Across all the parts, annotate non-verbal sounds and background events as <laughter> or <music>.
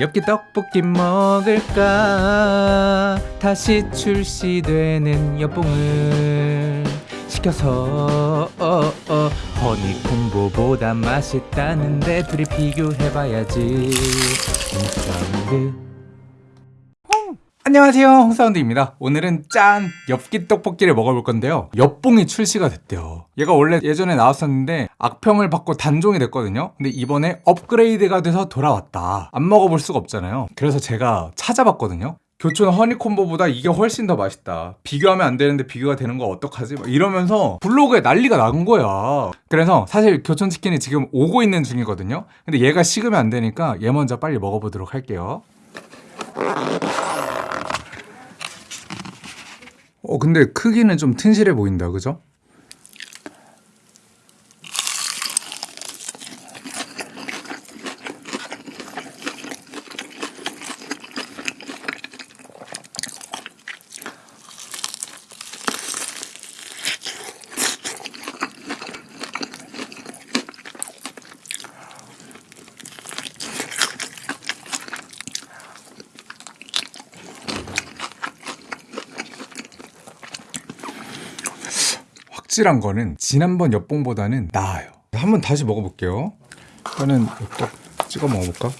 엽기 떡볶이 먹을까? 다시 출시되는 엽봉을 시켜서 어, 어, 허니콤보보다 맛있다는데 둘이 비교해봐야지. 홍사운드 안녕하세요 홍사운드입니다. 오늘은 짠 엽기 떡볶이를 먹어볼 건데요. 엽봉이 출시가 됐대요. 얘가 원래 예전에 나왔었는데 악평을 받고 단종이 됐거든요. 근데 이번에 업그레이드가 돼서 돌아왔다. 안 먹어볼 수가 없잖아요. 그래서 제가 찾아봤거든요. 교촌 허니콤보보다 이게 훨씬 더 맛있다. 비교하면 안 되는데 비교가 되는 거 어떡하지? 막 이러면서 블로그에 난리가 난 거야. 그래서 사실 교촌치킨이 지금 오고 있는 중이거든요. 근데 얘가 식으면 안 되니까 얘 먼저 빨리 먹어보도록 할게요 어 근데 크기는 좀 튼실해 보인다 그죠? 확실한 거는 지난번 엽봉보다는 나아요 한번 다시 먹어볼게요 일단은 엽떡 찍어 먹어볼까?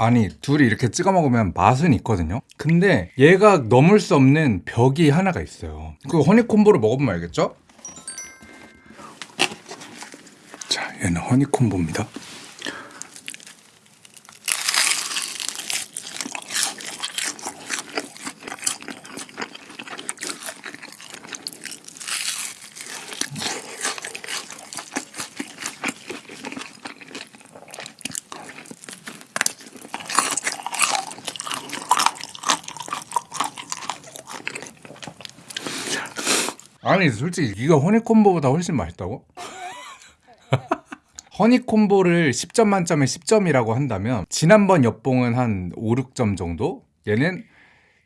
아니 둘이 이렇게 찍어 먹으면 맛은 있거든요. 근데 얘가 넘을 수 없는 벽이 하나가 있어요. 그 허니콤보를 먹어보면 알겠죠? 자 얘는 허니콤보입니다 아니 솔직히 이거 허니콤보보다 훨씬 맛있다고? <laughs> 허니콤보를 10점 만점에 10점이라고 한다면 지난번 엽봉은 한 5, 6점 정도? 얘는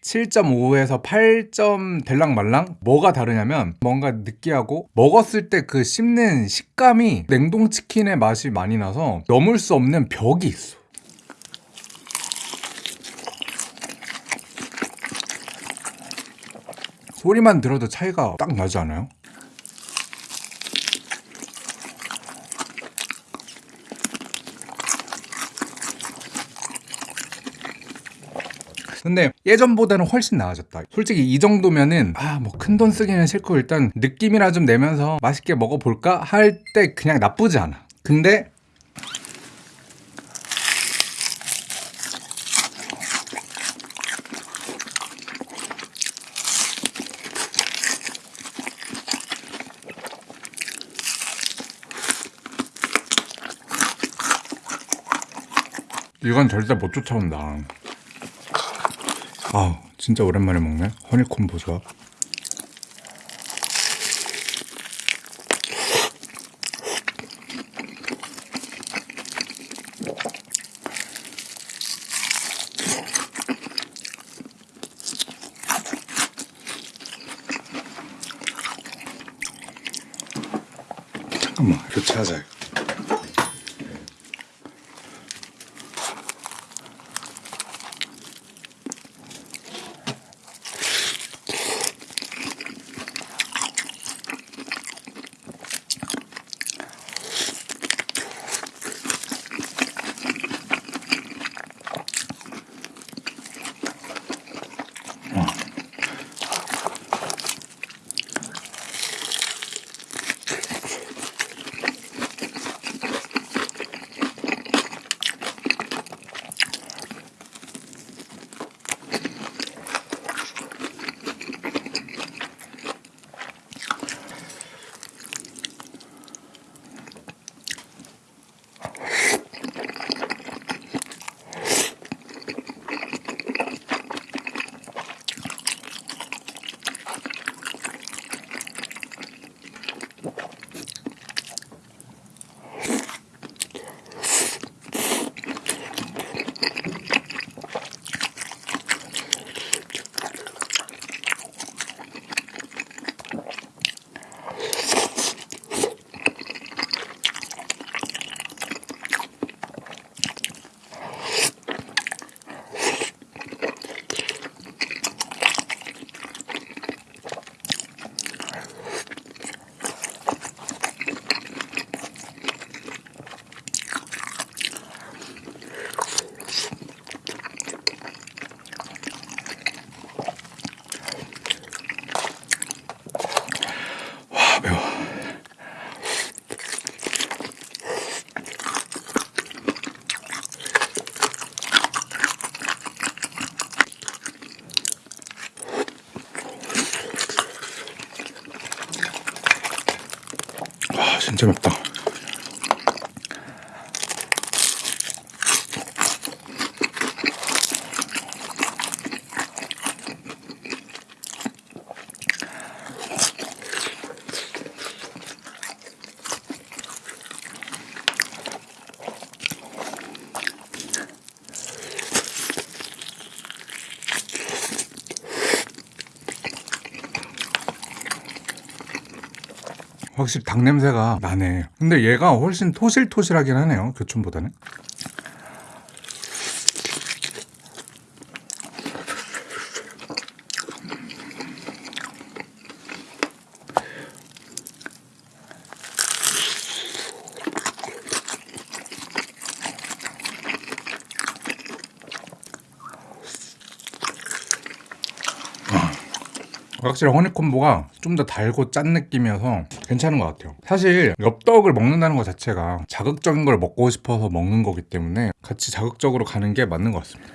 7.5에서 8점 될랑말랑 뭐가 다르냐면 뭔가 느끼하고 먹었을 때 그 씹는 식감이 냉동치킨의 맛이 많이 나서 넘을 수 없는 벽이 있어 소리만 들어도 차이가 딱 나지 않아요? 근데 예전보다는 훨씬 나아졌다. 솔직히 이 정도면은 아 뭐 큰 돈 쓰기는 싫고 일단 느낌이나 좀 내면서 맛있게 먹어볼까? 할 때 그냥 나쁘지 않아. 근데 이건 절대 못 쫓아온다. 아 진짜 오랜만에 먹네. 허니콤보 조합 잠깐만 교체하자 진짜 맵다. 확실히 닭 냄새가 나네. 근데 얘가 훨씬 토실토실하긴 하네요. 교촌보다는. 확실히 허니콤보가 좀 더 달고 짠 느낌이어서 괜찮은 것 같아요. 사실 엽떡을 먹는다는 것 자체가 자극적인 걸 먹고 싶어서 먹는 거기 때문에 같이 자극적으로 가는 게 맞는 것 같습니다.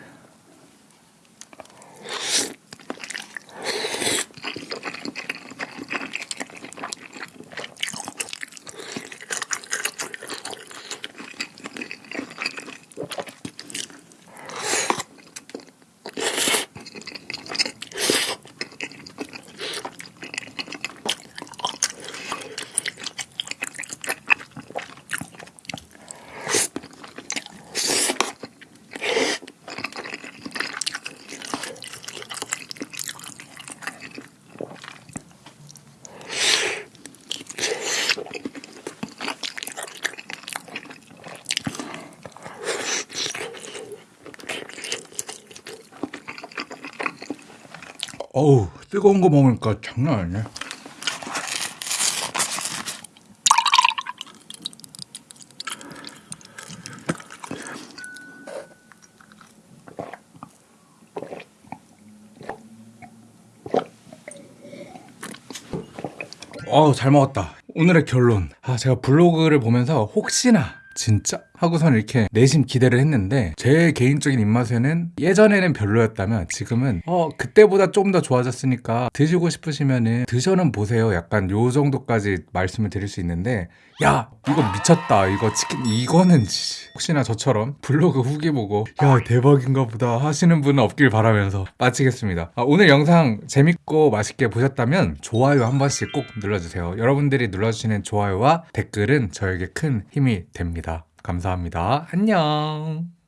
어우 뜨거운 거 먹으니까 장난 아니네. 어우 잘 먹었다. 오늘의 결론. 아 제가 블로그를 보면서 혹시나 진짜 하고선 이렇게 내심 기대를 했는데 제 개인적인 입맛에는 예전에는 별로였다면 지금은 어 그때보다 좀더 좋아졌으니까 드시고 싶으시면은 드셔는 보세요. 약간 요 정도까지 말씀을 드릴 수 있는데 야 이거 미쳤다. 이거 치킨 이거는 지- 혹시나 저처럼 블로그 후기 보고 야 대박인가 보다 하시는 분은 없길 바라면서 마치겠습니다. 아, 오늘 영상 재밌고 맛있게 보셨다면 좋아요 한 번씩 꼭 눌러주세요. 여러분들이 눌러주시는 좋아요와 댓글은 저에게 큰 힘이 됩니다 감사합니다. 안녕